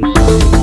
Bye.